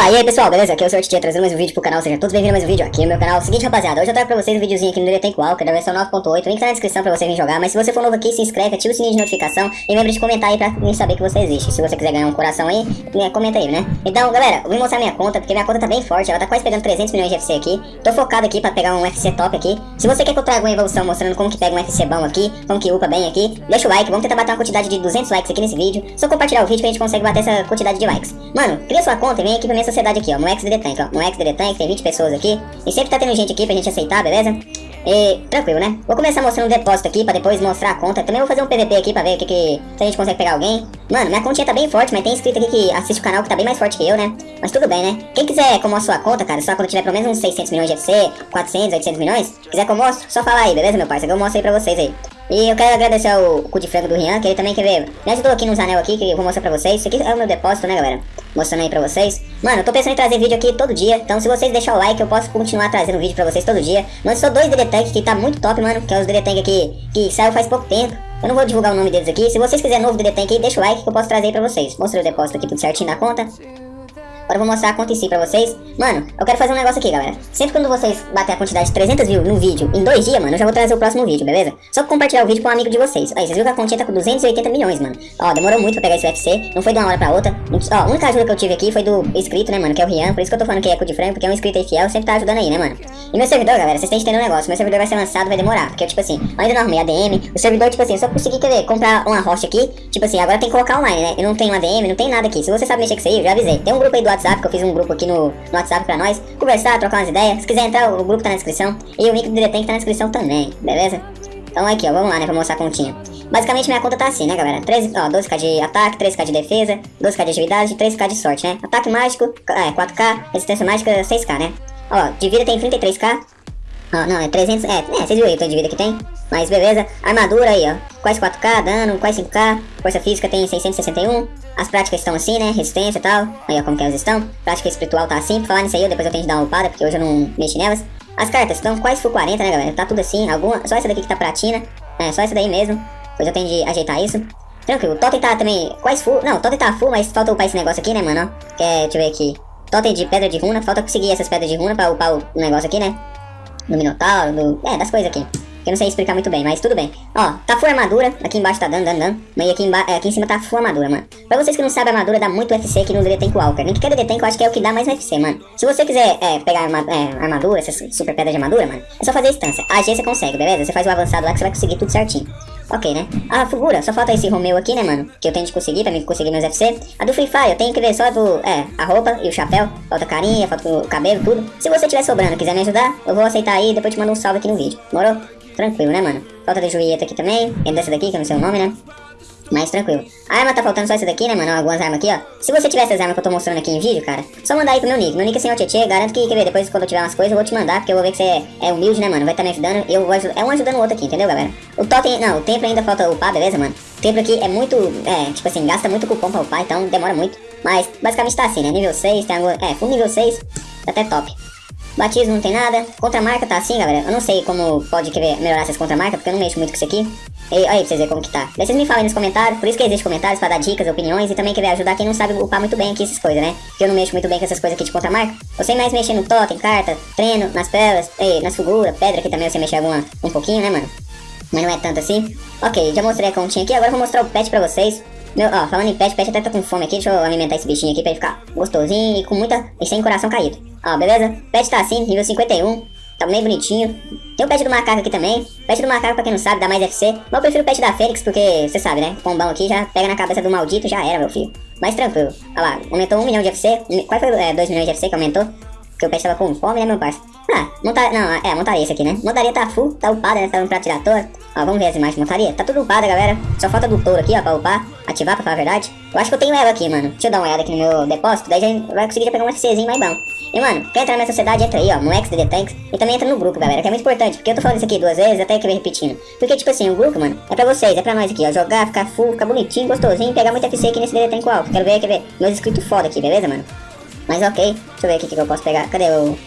Opa, e aí pessoal, beleza? Aqui é o Sr. Trazendo mais um vídeo pro canal, sejam todos bem-vindos a mais um vídeo aqui no meu canal. Seguinte rapaziada, hoje eu trago pra vocês um videozinho aqui no Detenco Walker da versão 9.8, link tá na descrição pra você vir jogar, mas se você for novo aqui, se inscreve, ativa o sininho de notificação e lembre de comentar aí pra mim saber que você existe. Se você quiser ganhar um coração aí, né, comenta aí, né? Então, galera, vou mostrar minha conta, porque minha conta tá bem forte, ela tá quase pegando 300 milhões de FC aqui. Tô focado aqui pra pegar um FC top aqui. Se você quer que eu traga uma evolução mostrando como que pega um FC bom aqui, como que upa bem aqui, deixa o like, vamos tentar bater uma quantidade de 200 likes aqui nesse vídeo. Só compartilhar o vídeo que a gente consegue bater essa quantidade de likes. Mano, cria sua conta e vem aqui pra minha sociedade aqui, ó, no Tank, ó. No Tank tem 20 pessoas aqui. E sempre tá tendo gente aqui pra gente aceitar, beleza? E tranquilo, né? Vou começar mostrando um depósito aqui pra depois mostrar a conta. Também vou fazer um PVP aqui pra ver o que, que se a gente consegue pegar alguém. Mano, minha continha tá bem forte, mas tem inscrito aqui que assiste o canal que tá bem mais forte que eu, né? Mas tudo bem, né? Quem quiser como a sua conta, cara, só quando tiver pelo menos uns 600 milhões de FC, 400, 800 milhões, quiser que eu mostre, só falar aí, beleza, meu parceiro? Eu mostro aí pra vocês aí. E eu quero agradecer ao cu de frango do Rian, que ele também quer ver. Me ajudou aqui nos anel aqui, que eu vou mostrar pra vocês. Isso aqui é o meu depósito, né, galera? Mostrando aí pra vocês. Mano, eu tô pensando em trazer vídeo aqui todo dia. Então, se vocês deixarem o like, eu posso continuar trazendo vídeo pra vocês todo dia. Mano, só dois DD Tank que tá muito top, mano. Que é os DD Tank aqui que saiu faz pouco tempo. Eu não vou divulgar o nome deles aqui. Se vocês quiserem novo DD Tank aí, deixa o like que eu posso trazer aí pra vocês. Mostrei o depósito aqui tudo certinho na conta. Agora eu vou mostrar a conta em si pra vocês. Mano, eu quero fazer um negócio aqui, galera. Sempre quando vocês bater a quantidade de 300 views no vídeo em dois dias, mano, eu já vou trazer o próximo vídeo, beleza? Só compartilhar o vídeo com um amigo de vocês. Aí, vocês viram que a continha tá com 280 milhões, mano. Ó, demorou muito pra pegar esse UFC. Não foi de uma hora pra outra. Ó, a única ajuda que eu tive aqui foi do inscrito, né, mano, que é o Rian. Por isso que eu tô falando que é cu de frango, porque é um inscrito aí fiel, sempre tá ajudando aí, né, mano? E meu servidor, galera, vocês têm que entender um negócio. Meu servidor vai ser lançado, vai demorar. Porque, tipo assim, eu ainda não arrumei ADM. O servidor, tipo assim, eu só consegui, quer ver, comprar uma rocha aqui. Tipo assim, agora tem que colocar online, né? Eu não tenho ADM, não tem nada aqui. Se você sabe mexer com isso aí, eu já avisei. Tem um grupo aí do WhatsApp, que eu fiz um grupo aqui no, no WhatsApp pra nós. Conversar, trocar umas ideias. Se quiser entrar, o grupo tá na descrição. E o link do Diretank tá na descrição também, beleza? Então aqui, ó, vamos lá, né, pra mostrar a continha. Basicamente minha conta tá assim, né, galera? 13, ó, 12k de ataque, 13k de defesa, 12k de agilidade e 13k de sorte, né? Ataque mágico, é, 4k, resistência mágica, 6k, né? Ó, de vida tem 33k. Ó, não, é 300, é, é, vocês viram aí o tanto de vida que tem. Mas beleza, armadura aí, ó, quase 4k, dano, quase 5k, força física tem 661. As práticas estão assim, né, resistência e tal. Aí, ó, como que elas estão. Prática espiritual tá assim, pra falar nisso aí, depois eu tenho que dar uma upada, porque hoje eu não mexi nelas. As cartas estão quase full 40, né, galera? Tá tudo assim, alguma, só essa daqui que tá pratina. É, só essa daí mesmo. Depois eu tenho de ajeitar isso. Tranquilo, o totem tá também quase full. Não, o totem tá full, mas falta upar esse negócio aqui, né, mano? Que é, deixa eu ver aqui. Totem de pedra de runa, falta conseguir essas pedras de runa pra upar o negócio aqui, né? Do Minotauro, do... É, das coisas aqui. Eu não sei explicar muito bem, mas tudo bem. Ó, tá full armadura, aqui embaixo tá dando, dando, dando. Mas aqui, emba... aqui em cima tá full armadura, mano. Pra vocês que não sabem, armadura dá muito UFC aqui no DD Tank Walker. Nem que DD Tank eu acho que é o que dá mais UFC, mano. Se você quiser é, pegar arma... é, armadura, essas super pedras de armadura, mano, é só fazer a instância. A você consegue, beleza? Você faz o avançado lá que você vai conseguir tudo certinho. Ok, né? A figura, só falta esse Romeu aqui, né, mano? Que eu tenho de conseguir pra mim conseguir meus FC. A do Free Fire, eu tenho que ver só do, é, a roupa e o chapéu. Falta carinha, falta o cabelo, tudo. Se você tiver sobrando quiser me ajudar, eu vou aceitar aí e depois te mando um salve aqui no vídeo. Morou? Tranquilo, né, mano? Falta de Julieta aqui também. É dessa daqui, que eu não sei o nome, né? Mas tranquilo. A arma tá faltando só essa daqui, né, mano? Algumas armas aqui, ó. Se você tiver essas armas que eu tô mostrando aqui em vídeo, cara, só mandar aí pro meu nick. Meu nick é senhor Tietê. Garanto que, quer ver, depois quando eu tiver umas coisas, eu vou te mandar, porque eu vou ver que você é, é humilde, né, mano? Vai estar tá me ajudando. Eu vou ajudar. É um ajudando o outro aqui, entendeu, galera? O totem. Não, o tempo ainda falta upar, beleza, mano? O tempo aqui é muito. É, tipo assim, gasta muito cupom pra upar, então demora muito. Mas basicamente tá assim, né? Nível 6, tem algum. É, full nível 6, tá até top. Batismo não tem nada. Contramarca tá assim, galera. Eu não sei como pode querer melhorar essas contramarcas, porque eu não mexo muito com isso aqui. E aí, pra vocês verem como que tá. Daí vocês me falem nos comentários, por isso que existe comentários pra dar dicas, opiniões e também querer ajudar quem não sabe upar muito bem aqui essas coisas, né? Porque eu não mexo muito bem com essas coisas aqui de contramarca. Eu sei mais mexer no totem, carta, treino, nas ei, nas figuras, pedra aqui também você mexer alguma, um pouquinho, né, mano? Mas não é tanto assim. Ok, já mostrei a continha aqui, agora eu vou mostrar o pet pra vocês. Meu, ó, falando em pet, pet até tá com fome aqui, deixa eu alimentar esse bichinho aqui pra ele ficar gostosinho e com muita... e sem coração caído. Ó, beleza? Pet tá assim, nível 51. Tá bem bonitinho. Tem o pet do macaco aqui também. Pet do macaco, pra quem não sabe, dá mais FC. Mas eu prefiro o pet da Fênix, porque, você sabe, né? Pombão aqui já pega na cabeça do maldito, já era, meu filho. Mas tranquilo. Olha lá, aumentou 1 milhão de FC. Qual foi? É, 2 milhões de FC que aumentou. Porque o pet tava com fome, né, meu parceiro? Ah, montar... Não, é, montaria esse aqui, né? Montaria tá full, tá upada, né? Tá um pra tirar toa. Ó, vamos ver as imagens de montaria. Tá tudo upada, galera. Só falta do touro aqui, ó, pra upar. Ativar, pra falar a verdade. Eu acho que eu tenho ela aqui, mano. Deixa eu dar uma olhada aqui no meu depósito. Daí já vai conseguir já pegar um FCzinho mais bom. E, mano, quer entrar minha sociedade, entra aí, ó, no XDD Tanks. E também entra no grupo, galera, que é muito importante. Porque eu tô falando isso aqui duas vezes, até que vem repetindo. Porque, tipo assim, o grupo, mano, é pra vocês, é pra nós aqui, ó. Jogar, ficar full, ficar bonitinho, gostosinho, pegar muito FC aqui nesse DD Tank. Quero ver, quer ver, meus inscritos foda aqui, beleza, mano? Mas ok, deixa eu ver aqui o que eu posso pegar. Cadê o...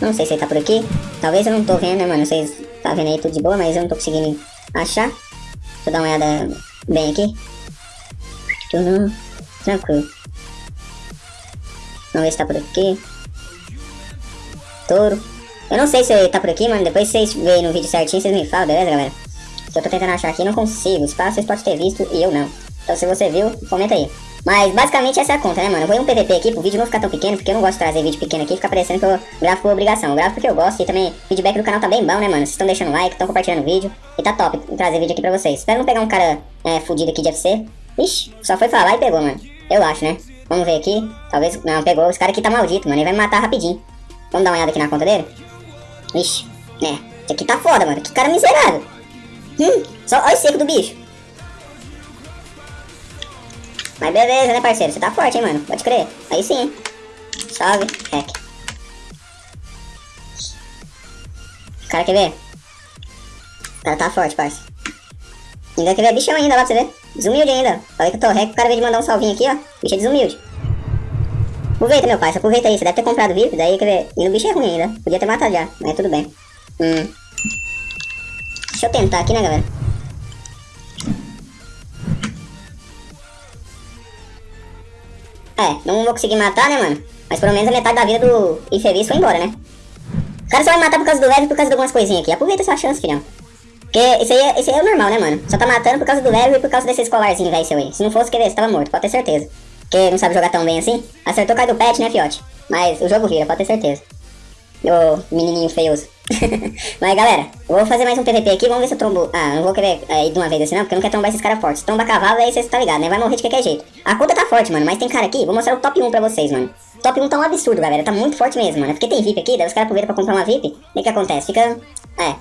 Não sei se ele tá por aqui. Talvez eu não tô vendo, né, mano? Vocês tá vendo aí tudo de boa, mas eu não tô conseguindo achar. Deixa eu dar uma olhada bem aqui. Tudo tranquilo. Vamos ver se tá por aqui. Touro. Eu não sei se tá por aqui, mano. Depois vocês veem no vídeo certinho, vocês me falam, beleza, galera? Se eu tô tentando achar aqui, não consigo. Espaço, vocês podem ter visto e eu não. Então se você viu, comenta aí. Mas basicamente essa é a conta, né, mano? Eu vou ir um PVP aqui pro vídeo não ficar tão pequeno, porque eu não gosto de trazer vídeo pequeno aqui, fica parecendo que eu gravo por obrigação. Eu gravo porque eu gosto e também o feedback do canal tá bem bom, né, mano? Vocês estão deixando like, estão compartilhando o vídeo e tá top trazer vídeo aqui pra vocês. Espero não pegar um cara é, fudido aqui de FC. Ixi, só foi falar e pegou, mano. Eu acho, né? Vamos ver aqui. Talvez. Não, pegou. Esse cara aqui tá maldito, mano. Ele vai me matar rapidinho. Vamos dar uma olhada aqui na conta dele? Ixi, é. Esse aqui tá foda, mano. Que cara miserável. Hum, só olha o seco do bicho. Mas beleza, né, parceiro? Você tá forte, hein, mano? Pode crer. Aí sim. Salve, hack. O cara quer ver? O cara tá forte, parceiro. Ainda quer ver bichão ainda lá pra você ver. Desumilde ainda. Falei que eu tô hack, o cara veio de mandar um salvinho aqui, ó. Bicho é desumilde. Aproveita, meu pai, aproveita aí. Você deve ter comprado VIP, daí quer ver. E o bicho é ruim ainda. Podia ter matado já, mas tudo bem. Hum. Deixa eu tentar aqui, né, galera? É, não vou conseguir matar, né, mano? Mas pelo menos a metade da vida do infeliz foi embora, né? O cara só vai matar por causa do leve e por causa de algumas coisinhas aqui. Aproveita essa chance, filhão. Porque esse aí, é, esse aí é normal, né, mano? Só tá matando por causa do leve e por causa desse escolarzinho, velho, seu aí. Se não fosse querer, você tava morto, pode ter certeza. Porque não sabe jogar tão bem assim. Acertou cara do pet, né, fiote? Mas o jogo vira, pode ter certeza. Ô, menininho feioso. Mas galera, vou fazer mais um PVP aqui, vamos ver se eu trombo. Ah, não vou querer é, ir de uma vez assim não, porque eu não quero trombar esses caras fortes. Tromba cavalo aí você tá ligado, né? Vai morrer de qualquer jeito. A conta tá forte, mano, mas tem cara aqui, vou mostrar o top 1 pra vocês, mano. Top 1 tá um absurdo, galera, tá muito forte mesmo, mano. Porque tem VIP aqui, daí os caras aproveitam pra comprar uma VIP. E o que acontece? Fica, é,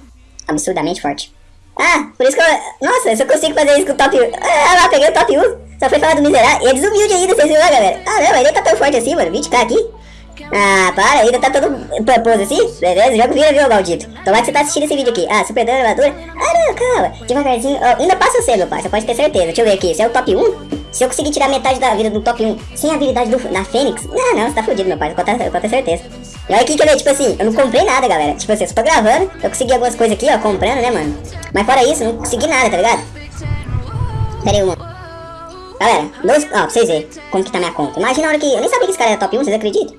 absurdamente forte. Ah, por isso que eu... Nossa, eu só consigo fazer isso com o top 1. Ah, lá, peguei o top 1. Só foi falar do miserável. E é desumilde ainda, vocês viram galera. Ah, não, nem tá tão forte assim, mano. 20k aqui. Ah, para, ainda tá todo propôs assim? Beleza, jogo vira, viu, maldito? Tomara que você tá assistindo esse vídeo aqui. Ah, super dano, armadura. Ah, não, calma. Devagarzinho. Oh, ainda passa você, meu pai, você pode ter certeza. Deixa eu ver aqui. Esse é o top 1? Se eu conseguir tirar metade da vida do top 1 sem a habilidade do, da Fênix, não, não, você tá fudido, meu pai. Posso ter certeza. E olha aqui que eu tipo assim, eu não comprei nada, galera. Tipo assim, eu só tô gravando. Eu consegui algumas coisas aqui, ó, comprando, né, mano? Mas fora isso, não consegui nada, tá ligado? Pera aí, uma. Galera, dois. Ó, pra vocês verem como que tá minha conta. Imagina a hora que. Eu nem sabia que esse cara era top 1, vocês acreditam?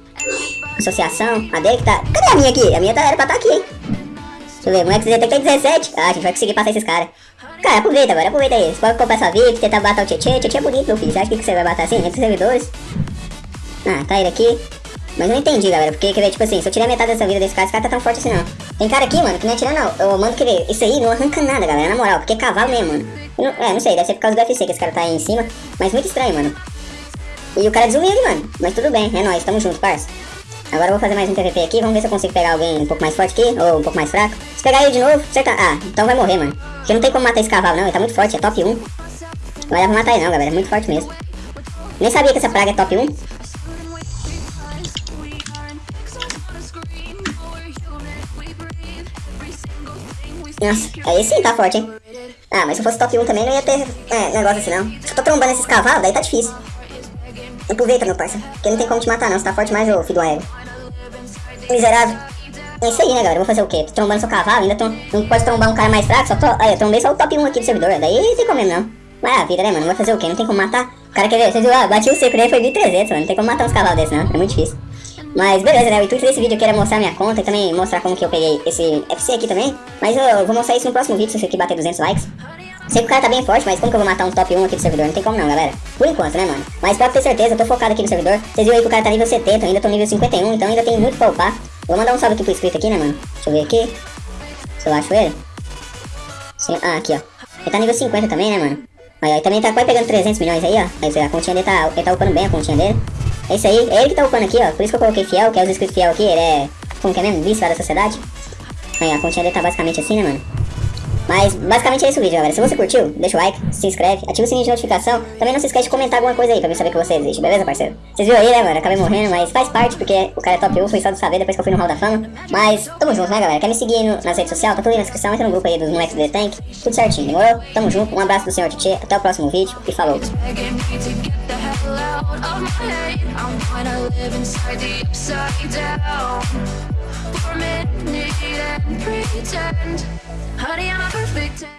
Associação, a dele que tá. Cadê a minha aqui? A minha tá, era pra estar tá aqui, hein? Deixa eu ver, moleque ZT tem 17. Ah, a gente vai conseguir passar esses caras. Cara, aproveita agora, aproveita aí. Você pode comprar sua VIP, tentar bater o Tietê. Tietê é bonito, meu filho. Você acha que você vai bater assim? Entre servidores? Ah, tá ele aqui. Mas eu não entendi, galera. Porque, quer ver, tipo assim, se eu tirar metade dessa vida desse cara, esse cara tá tão forte assim, não. Tem cara aqui, mano, que não é tirar, não. Eu mando querer. Isso aí não arranca nada, galera, na moral. Porque é cavalo mesmo, mano. Não, é, não sei, deve ser por causa do UFC que esse cara tá aí em cima. Mas muito estranho, mano. E o cara é desumilde, mano. Mas tudo bem, é nóis, tamo junto, parça. Agora eu vou fazer mais um PVP aqui, vamos ver se eu consigo pegar alguém um pouco mais forte aqui, ou um pouco mais fraco. Se pegar ele de novo, tá... Ah, então vai morrer, mano. Porque não tem como matar esse cavalo, não, ele tá muito forte, é top 1. Não vai dar pra matar ele não, galera, é muito forte mesmo. Nem sabia que essa praga é top 1. Nossa, aí sim tá forte, hein? Ah, mas se fosse top 1 também não ia ter é, negócio assim, não. Se eu tô trombando esses cavalos, daí tá difícil. Aproveita, meu parça. Porque não tem como te matar, não. Você tá forte mais, ô filho do aéreo. Miserável. É isso aí, né, galera? Vou fazer o quê? Tô trombando seu cavalo, ainda tô... não pode trombar um cara mais fraco, só tô... Aí, eu trombei só o top 1 aqui do servidor, daí não tem como mesmo, não. Mas vida, né, mano? Vai fazer o quê? Não tem como matar. O cara quer ver, vocês viram, ah, bati o seco daí foi 1300, mano. Não tem como matar uns cavalos desses, não. É muito difícil. Mas beleza, né? O intuito desse vídeo aqui era mostrar minha conta e também mostrar como que eu peguei esse FC aqui também. Mas eu vou mostrar isso no próximo vídeo, se esse aqui bater 200 likes. Sei que o cara tá bem forte, mas como que eu vou matar um top 1 aqui do servidor? Não tem como não, galera. Por enquanto, né, mano? Mas pode ter certeza, eu tô focado aqui no servidor. Vocês viram aí que o cara tá nível 70, eu ainda tô nível 51, então ainda tem muito pra upar. Vou mandar um salve aqui pro inscrito aqui, né, mano? Deixa eu ver aqui. Se eu acho ele. Sim, ah, aqui, ó. Ele tá nível 50 também, né, mano? Aí, ó, ele também tá quase pegando 300 milhões aí, ó. Aí, a continha dele tá, ele tá upando bem a continha dele. É isso aí, é ele que tá upando aqui, ó. Por isso que eu coloquei fiel, que é os inscritos fiel aqui, ele é... Como que é mesmo? Vice da sociedade. Aí, a continha dele tá basicamente assim, né, mano? Mas basicamente é esse o vídeo, galera. Se você curtiu, deixa o like, se inscreve, ativa o sininho de notificação. Também não se esquece de comentar alguma coisa aí pra mim saber que você existe, beleza, parceiro? Vocês viram aí, né, mano? Acabei morrendo, mas faz parte, porque o cara é top 1, foi só de saber depois que eu fui no Hall da Fama. Mas tamo junto, né, galera? Quer me seguir no, nas redes sociais? Tá tudo aí na descrição, entra no grupo aí dos moleques do The Tank. Tudo certinho, demorou? Tamo junto, um abraço do senhor Titi, até o próximo vídeo e falou! For minute and pretend. Honey, I'm a perfect